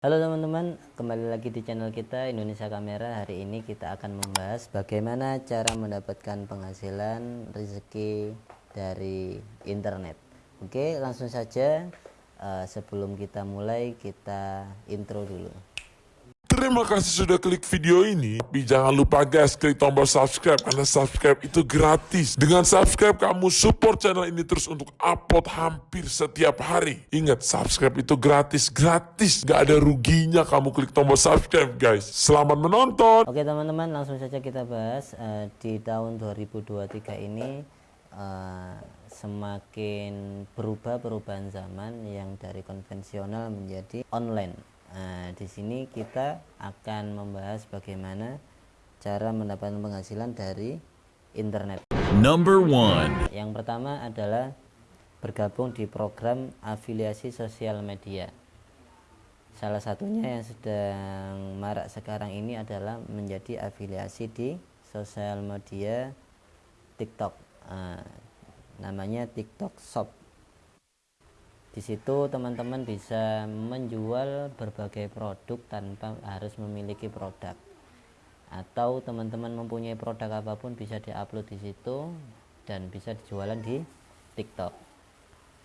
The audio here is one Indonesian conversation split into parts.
Halo teman-teman, kembali lagi di channel kita Indonesia Kamera. Hari ini kita akan membahas bagaimana cara mendapatkan penghasilan rezeki dari internet. Oke, langsung saja. Uh, sebelum kita mulai, kita intro dulu. Terima kasih sudah klik video ini. Tapi jangan lupa guys, klik tombol subscribe karena subscribe itu gratis. Dengan subscribe kamu support channel ini terus untuk upload hampir setiap hari. Ingat, subscribe itu gratis, gratis. Gak ada ruginya kamu klik tombol subscribe guys. Selamat menonton. Oke teman-teman, langsung saja kita bahas uh, di tahun 2023 ini uh, semakin berubah perubahan zaman yang dari konvensional menjadi online Nah, di sini kita akan membahas bagaimana cara mendapatkan penghasilan dari internet. Number one. Yang pertama adalah bergabung di program afiliasi sosial media. Salah satunya yang sedang marak sekarang ini adalah menjadi afiliasi di sosial media TikTok. Nah, namanya TikTok Shop di situ teman-teman bisa menjual berbagai produk tanpa harus memiliki produk. Atau teman-teman mempunyai produk apa pun bisa diupload di situ dan bisa dijualan di TikTok.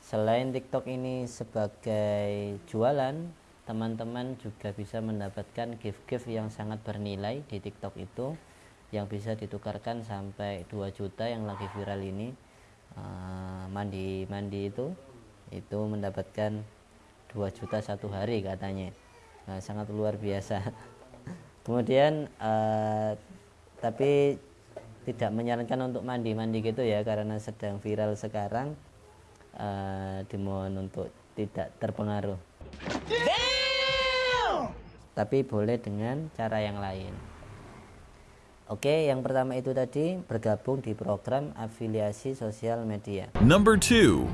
Selain TikTok ini sebagai jualan teman-teman juga bisa mendapatkan gift-gift yang sangat bernilai di TikTok itu yang bisa ditukarkan sampai 2 juta yang lagi viral ini mandi-mandi uh, itu itu mendapatkan 2 juta satu hari katanya nah, sangat luar biasa kemudian uh, tapi tidak menyarankan untuk mandi-mandi gitu ya karena sedang viral sekarang uh, dimohon untuk tidak terpengaruh Damn! tapi boleh dengan cara yang lain Oke, yang pertama itu tadi bergabung di program afiliasi sosial media. Number two.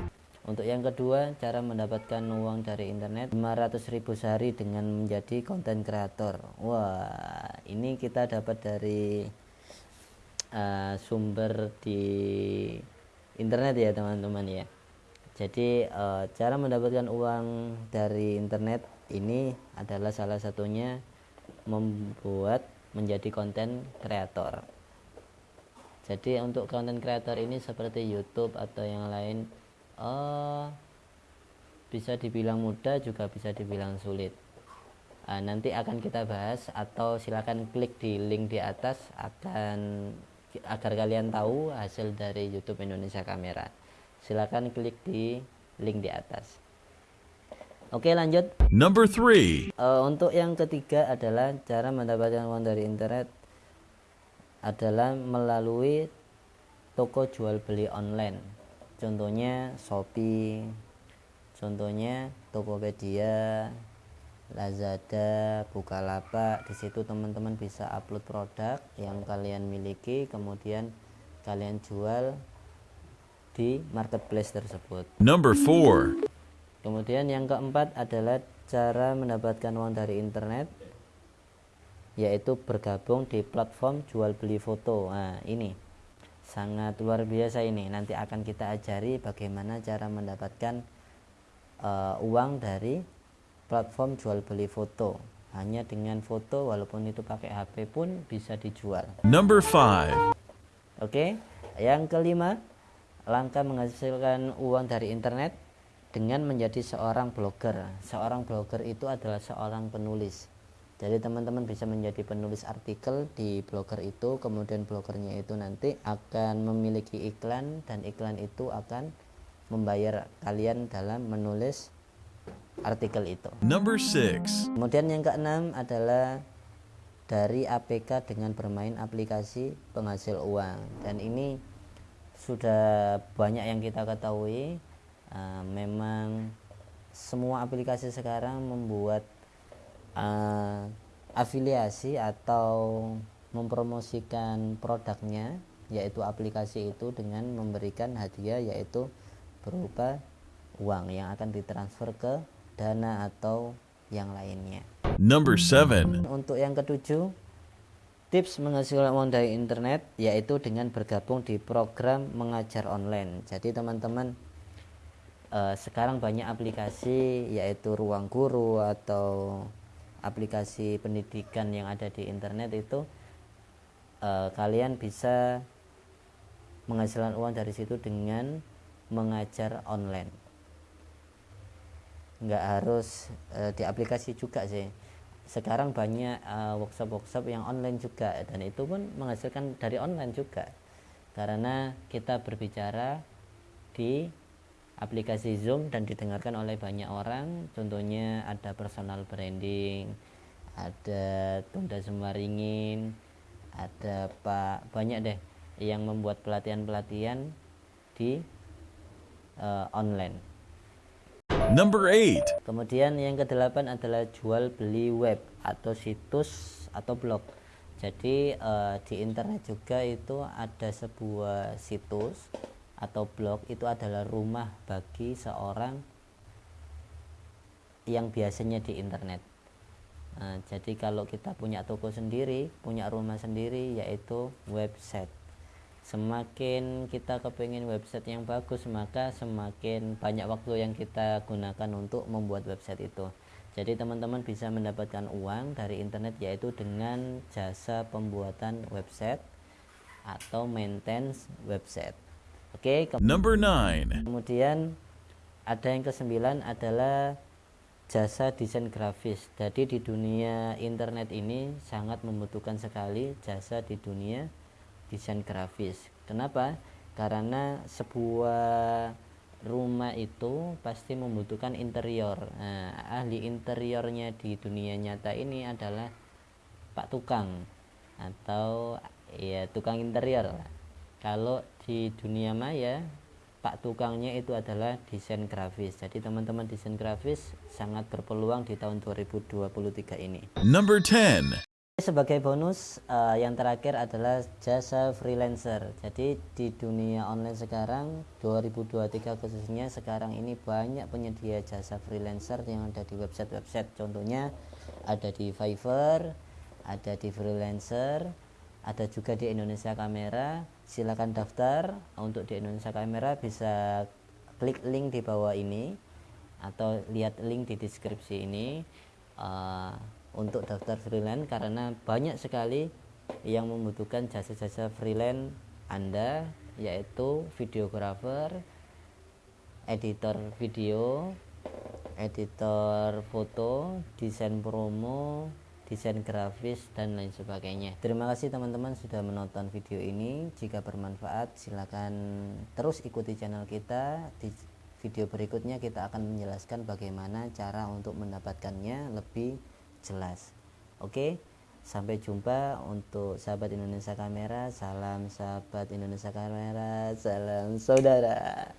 Untuk yang kedua, cara mendapatkan uang dari internet 500 ribu sehari dengan menjadi konten kreator. Wah, ini kita dapat dari uh, sumber di internet ya teman-teman ya. Jadi uh, cara mendapatkan uang dari internet ini adalah salah satunya membuat menjadi konten kreator. Jadi untuk konten kreator ini seperti YouTube atau yang lain uh, bisa dibilang mudah juga bisa dibilang sulit. Uh, nanti akan kita bahas atau silakan klik di link di atas akan agar kalian tahu hasil dari YouTube Indonesia Kamera. Silakan klik di link di atas. Oke lanjut. Number three. Uh, Untuk yang ketiga adalah cara mendapatkan uang dari internet adalah melalui toko jual beli online contohnya Shopee contohnya Tokopedia Lazada, Bukalapak. Di situ teman-teman bisa upload produk yang kalian miliki, kemudian kalian jual di marketplace tersebut. Number four. Kemudian yang keempat adalah cara mendapatkan uang dari internet, yaitu bergabung di platform jual beli foto. Nah, ini sangat luar biasa ini. Nanti akan kita ajari bagaimana cara mendapatkan uh, uang dari platform jual beli foto. Hanya dengan foto walaupun itu pakai HP pun bisa dijual. Number five. Oke. Okay. yang kelima langkah menghasilkan uang dari internet dengan menjadi seorang blogger. Seorang blogger itu adalah seorang penulis jadi teman-teman bisa menjadi penulis artikel di blogger itu kemudian blogernya itu nanti akan memiliki iklan dan iklan itu akan membayar kalian dalam menulis artikel itu. Number six. Kemudian yang keenam adalah dari APK dengan bermain aplikasi penghasil uang. Dan ini sudah banyak yang kita ketahui uh, memang semua aplikasi sekarang membuat uh, afiliasi atau mempromosikan produknya yaitu aplikasi itu dengan memberikan hadiah yaitu berupa uang yang akan ditransfer ke dana atau yang lainnya. Number seven. Untuk yang ketujuh, tips menghasilkan uang dari internet yaitu dengan bergabung di program mengajar online. Jadi teman-teman eh, sekarang banyak aplikasi yaitu Ruang Guru atau aplikasi pendidikan yang ada di internet itu eh, kalian bisa menghasilkan uang dari situ dengan mengajar online. Nggak harus eh, di aplikasi juga sih. Sekarang banyak eh, workshop-workshop yang online juga dan itu pun menghasilkan dari online juga. Karena kita berbicara di aplikasi Zoom dan didengarkan oleh banyak orang contohnya ada personal branding ada Tunda Semaringin ada Pak banyak deh yang membuat pelatihan-pelatihan di uh, online Number 8. Kemudian yang kedelapan adalah jual beli web atau situs atau blog. Jadi eh, di internet juga itu ada sebuah situs atau blog itu adalah rumah bagi seorang yang biasanya di internet. Nah, jadi kalau kita punya toko sendiri, punya rumah sendiri yaitu website. Semakin kita kepingin website yang bagus maka semakin banyak waktu yang kita gunakan untuk membuat website itu. Jadi teman-teman bisa mendapatkan uang dari internet yaitu dengan jasa pembuatan website atau maintenance website oke okay, Number 9. kemudian ada yang kesembilan adalah jasa desain grafis jadi di dunia internet ini sangat membutuhkan sekali jasa di dunia desain grafis. Kenapa? Karena sebuah rumah itu pasti membutuhkan interior. Nah, ahli interiornya di dunia nyata ini adalah Pak Tukang atau ya tukang interior. Kalau di dunia maya Pak tukangnya itu adalah desain grafis. Jadi teman-teman desain grafis sangat berpeluang di tahun 2023 ini. Number 10. Sebagai bonus uh, yang terakhir adalah jasa freelancer. Jadi di dunia online sekarang 2023 khususnya sekarang ini banyak penyedia jasa freelancer yang ada di website-website. Contohnya ada di Fiverr, ada di freelancer, ada juga di Indonesia Kamera. Silakan daftar untuk di Indonesia Kamera bisa klik link di bawah ini atau lihat link di deskripsi ini. Uh, untuk daftar freelance karena banyak sekali yang membutuhkan jasa-jasa freelance Anda yaitu videografer, editor video, editor foto, desain promo, desain grafis dan lain sebagainya. Terima kasih teman-teman sudah menonton video ini. Jika bermanfaat silakan terus ikuti channel kita. Di video berikutnya kita akan menjelaskan bagaimana cara untuk mendapatkannya lebih jelas oke sampai jumpa untuk sahabat Indonesia Kamera salam sahabat Indonesia Kamera salam saudara